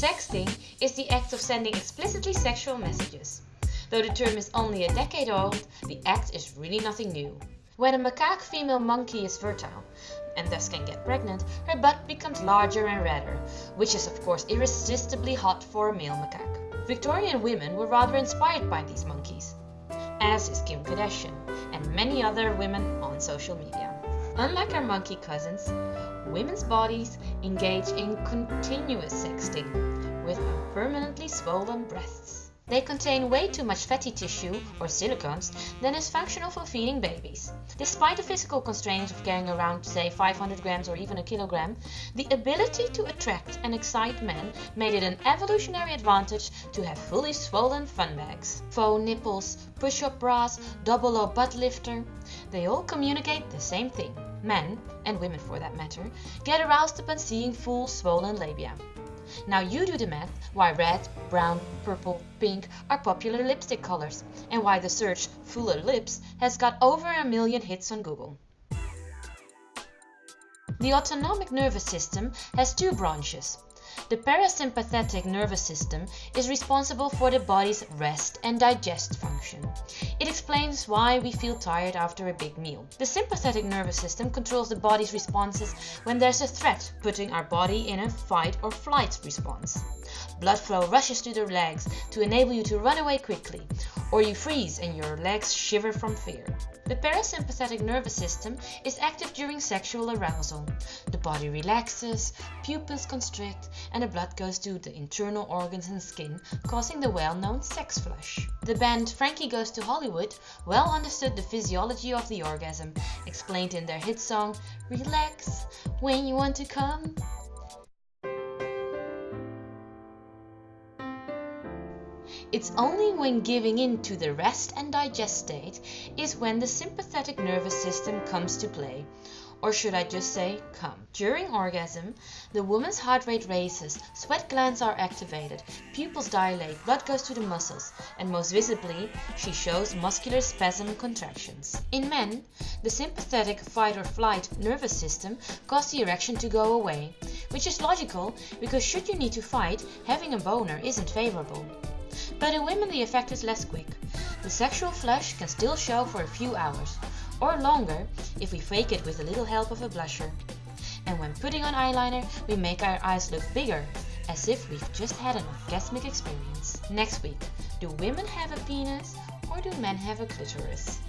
Sexting is the act of sending explicitly sexual messages. Though the term is only a decade old, the act is really nothing new. When a macaque female monkey is fertile, and thus can get pregnant, her butt becomes larger and redder, which is of course irresistibly hot for a male macaque. Victorian women were rather inspired by these monkeys, as is Kim Kardashian and many other women on social media. Unlike our monkey cousins, women's bodies engage in continuous sexting with permanently swollen breasts. They contain way too much fatty tissue, or silicones, than is functional for feeding babies. Despite the physical constraints of carrying around, say, 500 grams or even a kilogram, the ability to attract and excite men made it an evolutionary advantage to have fully swollen fun bags. Faux nipples, push-up bras, double O butt lifter, they all communicate the same thing. Men, and women for that matter, get aroused upon seeing full swollen labia. Now you do the math why red, brown, purple, pink are popular lipstick colors and why the search fuller lips has got over a million hits on Google. The autonomic nervous system has two branches. The parasympathetic nervous system is responsible for the body's rest and digest function. It explains why we feel tired after a big meal. The sympathetic nervous system controls the body's responses when there's a threat, putting our body in a fight or flight response. Blood flow rushes to the legs to enable you to run away quickly, or you freeze and your legs shiver from fear. The parasympathetic nervous system is active during sexual arousal. The body relaxes, pupils constrict, and the blood goes to the internal organs and skin, causing the well-known sex flush. The band Frankie Goes to Hollywood well understood the physiology of the orgasm, explained in their hit song Relax when you want to come. It's only when giving in to the rest and digest state is when the sympathetic nervous system comes to play. Or should I just say come? During orgasm, the woman's heart rate raises, sweat glands are activated, pupils dilate, blood goes to the muscles, and most visibly, she shows muscular spasm contractions. In men, the sympathetic fight or flight nervous system causes the erection to go away, which is logical because should you need to fight, having a boner isn't favorable. But in women the effect is less quick. The sexual flush can still show for a few hours, or longer if we fake it with a little help of a blusher. And when putting on eyeliner, we make our eyes look bigger, as if we've just had an orgasmic experience. Next week, do women have a penis or do men have a clitoris?